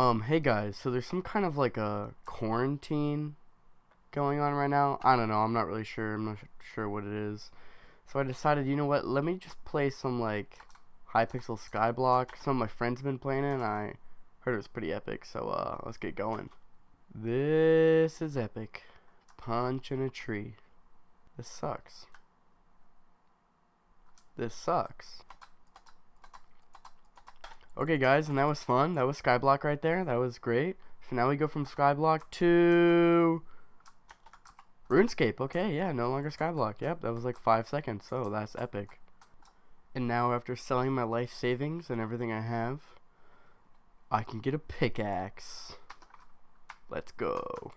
Um, hey guys, so there's some kind of like a quarantine going on right now. I don't know, I'm not really sure. I'm not sure what it is. So I decided, you know what, let me just play some like Hypixel Skyblock. Some of my friends have been playing it and I heard it was pretty epic, so uh, let's get going. This is epic. Punch in a tree. This sucks. This sucks. Okay, guys, and that was fun. That was Skyblock right there. That was great. So now we go from Skyblock to RuneScape. Okay, yeah, no longer Skyblock. Yep, that was like five seconds. So that's epic. And now after selling my life savings and everything I have, I can get a pickaxe. Let's go.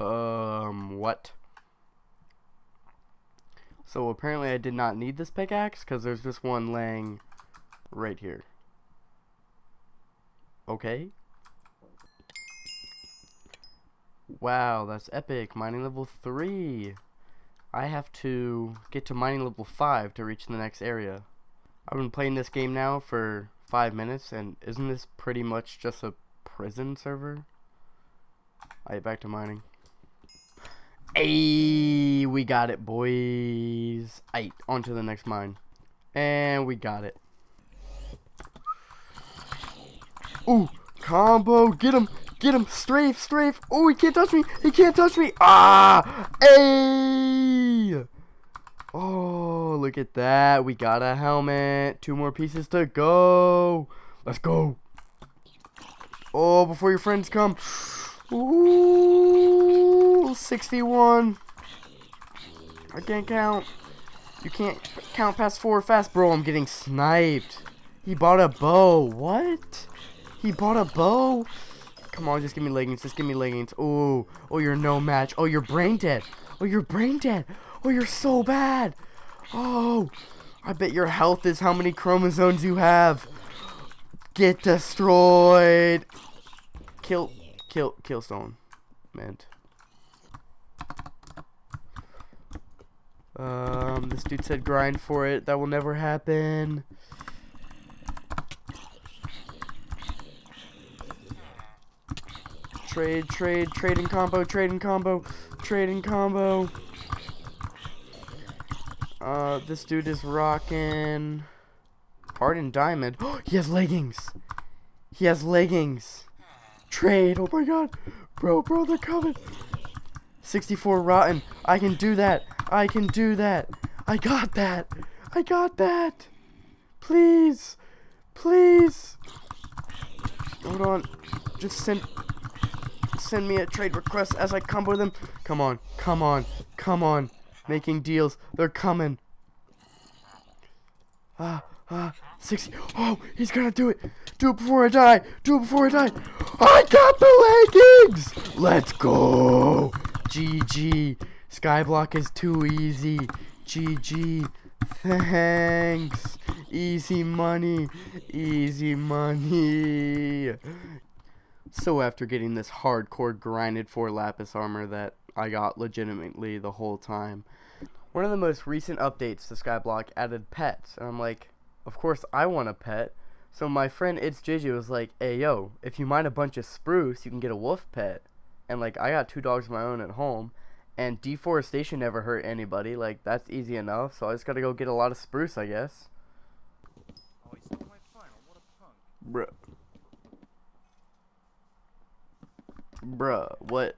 Um, what? So apparently I did not need this pickaxe because there's just one laying right here. Okay. Wow, that's epic. Mining level 3. I have to get to mining level 5 to reach the next area. I've been playing this game now for 5 minutes and isn't this pretty much just a prison server? Alright, back to mining. Hey, we got it, boys. Aight, on to the next mine. And we got it. Ooh, combo. Get him. Get him. Strafe, strafe. Oh, he can't touch me. He can't touch me. Ah, hey. Oh, look at that. We got a helmet. Two more pieces to go. Let's go. Oh, before your friends come. Ooh, 61. I can't count. You can't count past four fast, bro. I'm getting sniped. He bought a bow. What? He bought a bow? Come on, just give me leggings. Just give me leggings. Oh, oh, you're no match. Oh, you're brain dead. Oh, you're brain dead. Oh, you're so bad. Oh, I bet your health is how many chromosomes you have. Get destroyed. Kill. Kill, Killstone, meant. Um, this dude said grind for it. That will never happen. Trade, trade, trading combo, trading combo, trading combo. Uh, this dude is rocking Hardened Diamond. he has leggings. He has leggings. Trade. Oh my god. Bro, bro, they're coming. 64 rotten. I can do that. I can do that. I got that. I got that. Please. Please. Hold on. Just send send me a trade request as I combo them. Come on. Come on. Come on. Making deals. They're coming. Ah, ah, 60. Oh, he's gonna do it. Do it before I die. Do it before I die. I got the leggings. Let's go. GG. Skyblock is too easy. GG. Thanks. Easy money. Easy money. So after getting this hardcore grinded for lapis armor that I got legitimately the whole time, one of the most recent updates to Skyblock added pets, and I'm like, of course I want a pet. So my friend It's JJ was like, hey yo, if you mine a bunch of spruce, you can get a wolf pet. And like I got two dogs of my own at home, and deforestation never hurt anybody. Like that's easy enough. So I just gotta go get a lot of spruce, I guess. Oh, he stole my final. What a punk. Bruh. Bruh, what,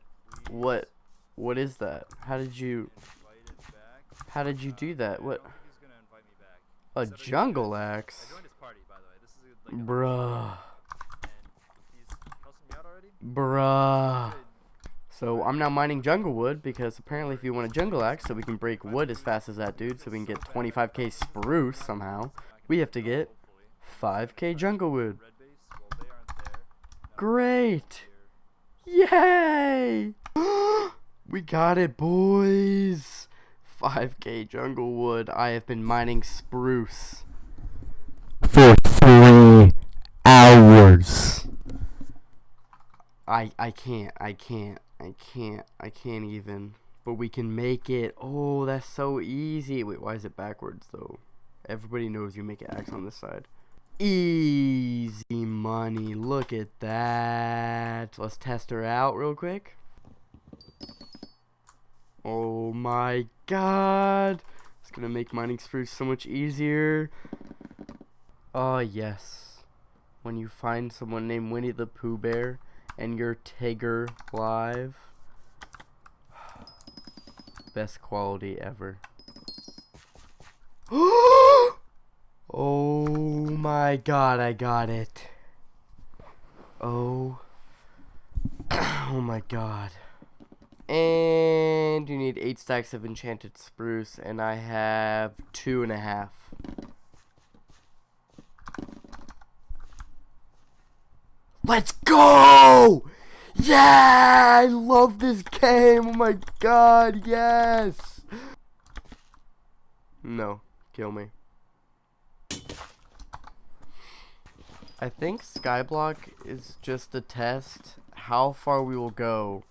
what, what is that? How did you, how did you do that? What, He's gonna invite me back. a Said that he jungle axe? I joined his party, by the way. This is like a Bruh, and he's cussing me out already. bruh. So I'm now mining jungle wood because apparently if you want a jungle axe so we can break wood as fast as that dude so we can get 25k spruce somehow, we have to get 5k jungle wood. Great! Yay! we got it, boys! 5k jungle wood. I have been mining spruce for three hours. I I can't. I can't. I can't. I can't even. But we can make it. Oh, that's so easy. Wait, why is it backwards though? Everybody knows you make an X on this side. Easy money. Look at that. Let's test her out real quick. Oh my god. It's gonna make mining spruce so much easier. Oh yes. When you find someone named Winnie the Pooh Bear and your Tigger live. Best quality ever. oh my god, I got it. Oh. oh my god. And you need eight stacks of enchanted spruce, and I have two and a half. Let's go! Yeah! I love this game! Oh my god, yes! No, kill me. I think Skyblock is just a test how far we will go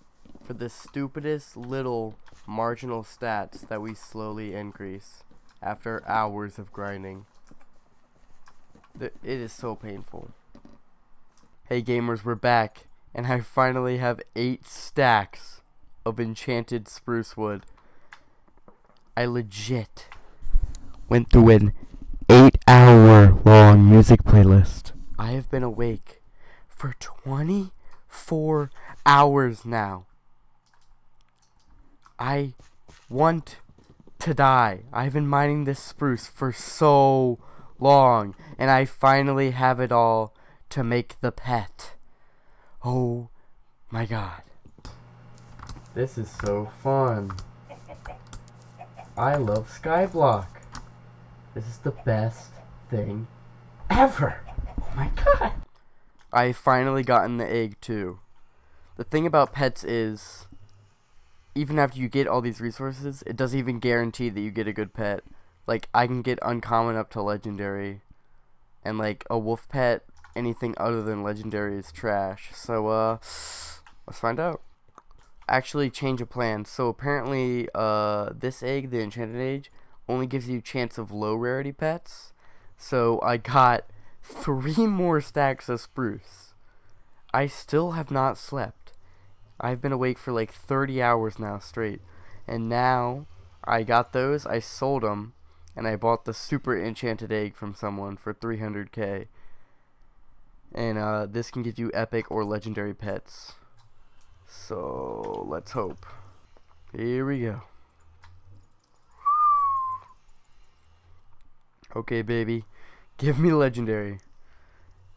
for the stupidest little marginal stats that we slowly increase after hours of grinding. It is so painful. Hey gamers, we're back, and I finally have 8 stacks of enchanted spruce wood. I legit went through an 8 hour long music playlist. I have been awake for 24 hours now. I want to die. I've been mining this spruce for so long, and I finally have it all to make the pet. Oh my god. This is so fun. I love Skyblock. This is the best thing ever. Oh my god. I finally gotten the egg too. The thing about pets is even after you get all these resources, it doesn't even guarantee that you get a good pet. Like I can get uncommon up to legendary and like a wolf pet anything other than legendary is trash. So, uh, let's find out. Actually, change of plan. So, apparently, uh, this egg, the Enchanted Age, only gives you chance of low rarity pets. So, I got three more stacks of spruce. I still have not slept. I've been awake for like 30 hours now straight. And now, I got those, I sold them, and I bought the super enchanted egg from someone for 300k. And uh, this can give you epic or legendary pets. So let's hope. Here we go. Okay, baby. Give me legendary.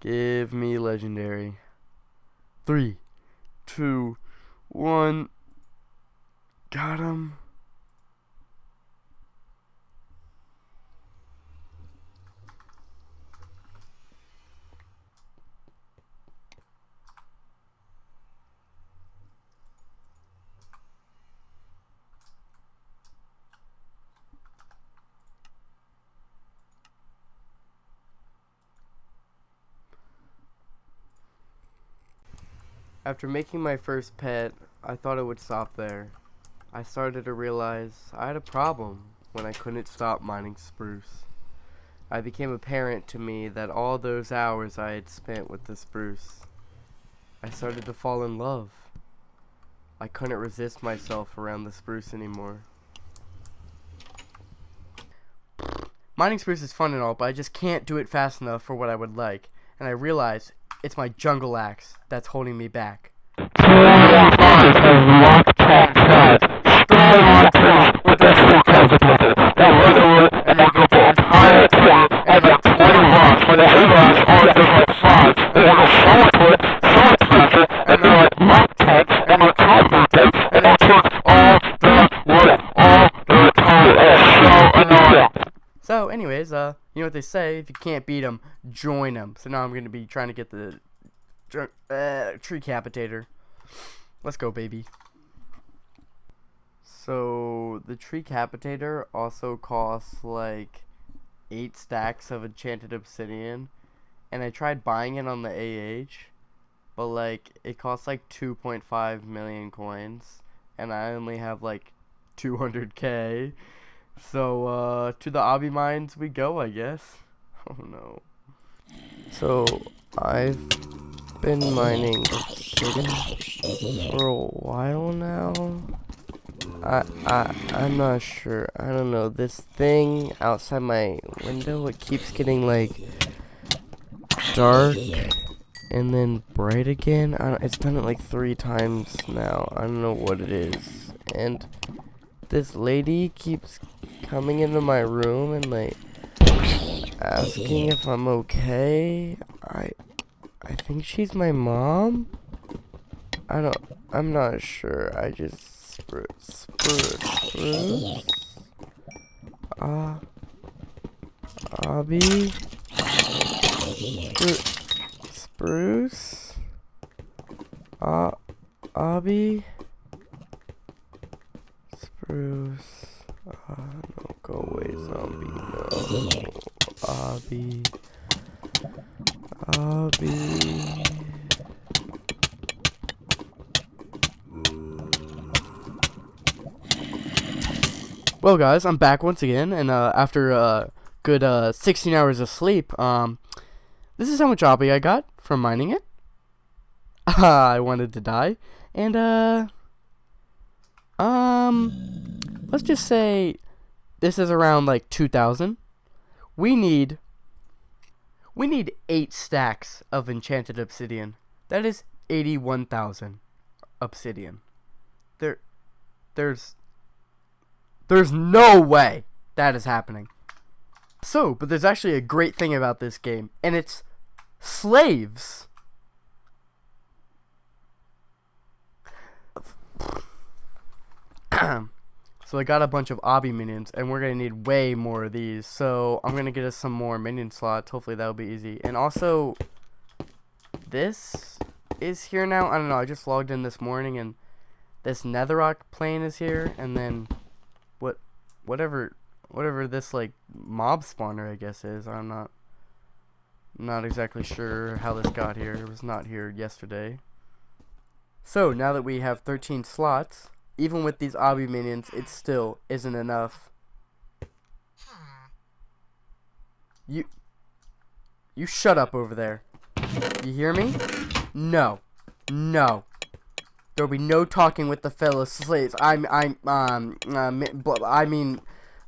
Give me legendary. Three, two, one. Got him. After making my first pet, I thought it would stop there. I started to realize I had a problem when I couldn't stop mining spruce. I became apparent to me that all those hours I had spent with the spruce, I started to fall in love. I couldn't resist myself around the spruce anymore. Mining spruce is fun and all, but I just can't do it fast enough for what I would like. And I realized it's my jungle axe that's holding me back. Anyways, uh, you know what they say, if you can't beat them, join them. So now I'm to be trying to get the uh, tree capitator. Let's go, baby. So, the tree capitator also costs, like, 8 stacks of enchanted obsidian. And I tried buying it on the AH. But, like, it costs, like, 2.5 million coins. And I only have, like, 200k. So uh, to the obby mines we go, I guess. Oh no. So I've been mining for a while now. I I I'm not sure. I don't know. This thing outside my window it keeps getting like dark and then bright again. It's done it like three times now. I don't know what it is. And this lady keeps coming into my room and like asking if I'm okay. I I think she's my mom. I don't I'm not sure. I just spruce spruce spruce. Ah uh, obby Spru Spruce Ah uh, obby Spruce uh, away zombie no. Well, guys, I'm back once again, and uh, after a good uh, 16 hours of sleep, um, this is how much obby I got from mining it. I wanted to die, and uh, um, let's just say this is around like 2,000 we need we need eight stacks of enchanted obsidian. That is eighty-one thousand obsidian. There, there's, there's no way that is happening. So, but there's actually a great thing about this game, and it's slaves. So I got a bunch of obby minions, and we're going to need way more of these. So I'm going to get us some more minion slots. Hopefully that'll be easy. And also, this is here now. I don't know. I just logged in this morning, and this netherrack plane is here. And then what, whatever, whatever this, like, mob spawner, I guess, is. I'm not, not exactly sure how this got here. It was not here yesterday. So now that we have 13 slots even with these obby minions, it still isn't enough. You, you shut up over there. You hear me? No, no. There'll be no talking with the fellow slaves. I'm, I'm, um, uh, I mean,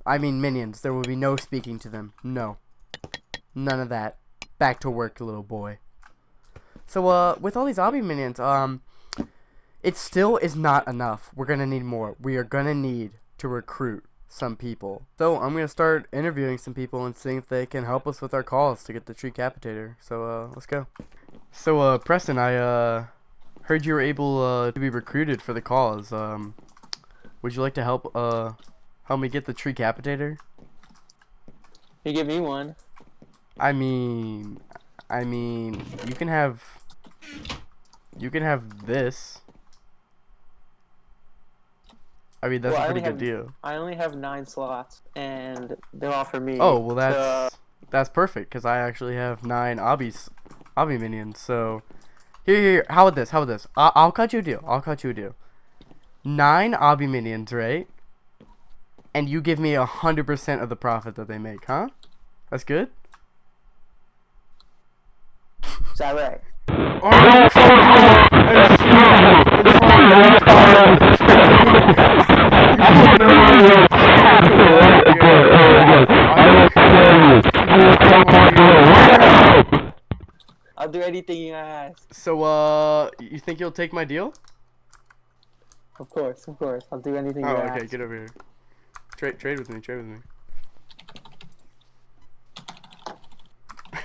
I mean minions. There will be no speaking to them. No, none of that. Back to work, little boy. So, uh, with all these obby minions, um, it still is not enough. We're going to need more. We are going to need to recruit some people. So I'm going to start interviewing some people and seeing if they can help us with our calls to get the tree capitator. So uh, let's go. So uh, Preston, I uh, heard you were able uh, to be recruited for the cause. Um, would you like to help uh, help me get the tree capitator? You give me one. I mean, I mean, you can have, you can have this. I mean, that's Well, a pretty good have- deal. I only have nine slots, and they're all for me. Oh well, that's that's perfect because I actually have nine obbies, obby minions. So here, here. How about this? How about this? I I'll cut you a deal. I'll cut you a deal. Nine obby minions, right? And you give me a hundred percent of the profit that they make, huh? That's good. is that right? Oh, anything you ask. So, uh, you think you'll take my deal? Of course, of course. I'll do anything Oh, you okay. ask. Get over here. Trade, trade with me. Trade with me.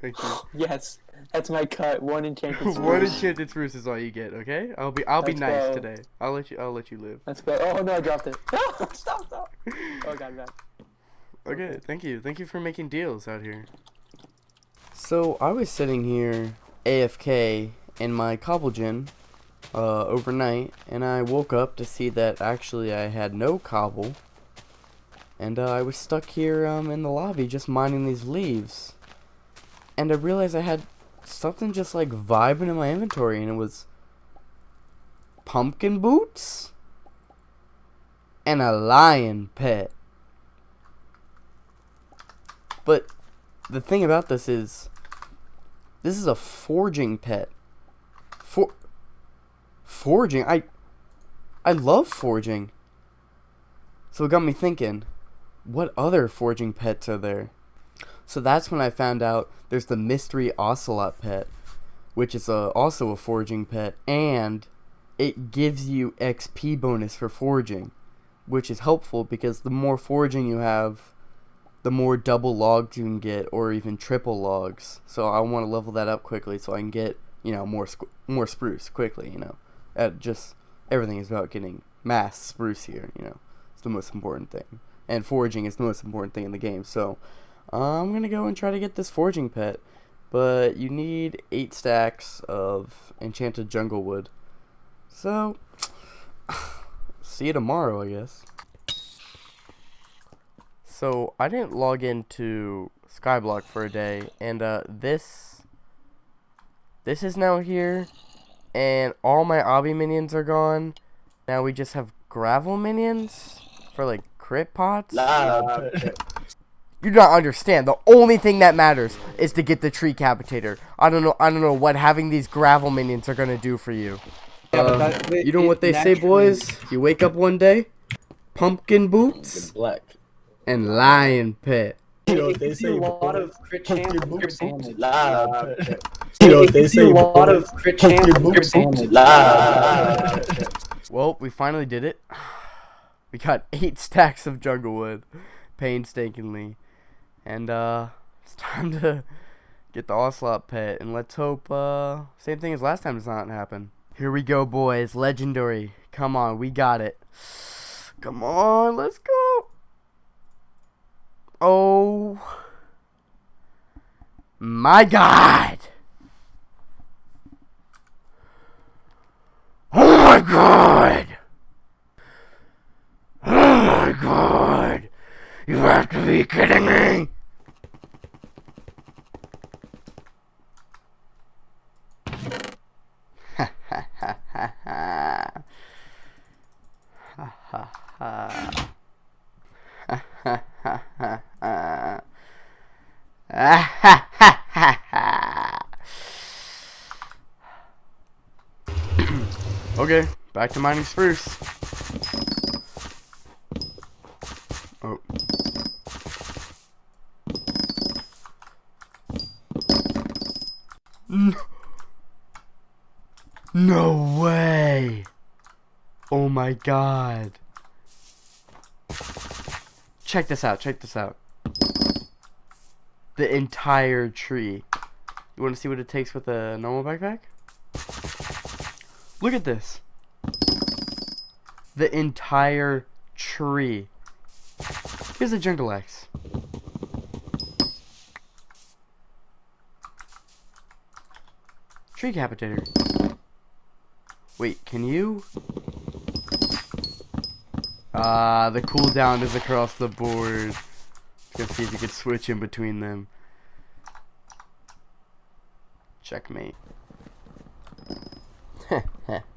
Thank you. Yes, that's my cut. One enchanted One spruce. enchanted spruce is all you get, okay? I'll be I'll be Let's nice go. today. I'll let you I'll let you live. Let's go. Oh no, I dropped it. stop, stop. Oh god, god. Okay, thank you. Thank you for making deals out here. So I was sitting here AFK in my cobble gym uh, overnight, and I woke up to see that actually I had no cobble, and uh, I was stuck here um, in the lobby just mining these leaves, and I realized I had something just like vibing in my inventory, and it was pumpkin boots and a lion pet. But the thing about this is, this is a forging pet. For forging, I I love forging. So it got me thinking, what other forging pets are there? So that's when I found out there's the mystery ocelot pet, which is a, also a foraging pet, and it gives you XP bonus for foraging, which is helpful because the more foraging you have, the more double logs you can get, or even triple logs. So I want to level that up quickly so I can get you know more more spruce quickly. You know, at just everything is about getting mass spruce here. You know, it's the most important thing, and foraging is the most important thing in the game. So I'm gonna go and try to get this forging pet, but you need eight stacks of enchanted jungle wood. So see you tomorrow, I guess. So I didn't log into Skyblock for a day, and uh, this this is now here, and all my obby minions are gone. Now we just have gravel minions for like crit pots. Nah. You do not understand. The only thing that matters is to get the tree capitator. I don't know. I don't know what having these gravel minions are gonna do for you. Yeah, Uh, that- you know what they say, boys? You wake up one day, pumpkin boots Black. and lion pet. You know they say, a lot of crit Pumpkin chance, boots crit and You You know they say, a lot of crit Pumpkin chance, boots crit and damage. live. Well, we finally did it. We got eight stacks of jungle wood, painstakingly, and uh, it's time to get the ocelot pet. And let's hope uh, same thing as last time does not happen. Here we go, boys. Legendary. Come on, we got it. Come on, let's go. Oh my God. Oh my god! Oh my god! You have to be kidding me! Back to mining spruce. Oh. No way! Oh my god. Check this out, check this out. The entire tree. You want to see what it takes with a normal backpack? Look at this. The entire tree. Here's a jungle axe. Tree capitator. Wait, can you? Ah, the cooldown is across the board. Let's see if you can switch in between them. Checkmate.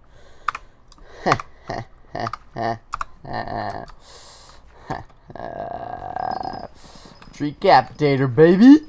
Tree capitator, baby.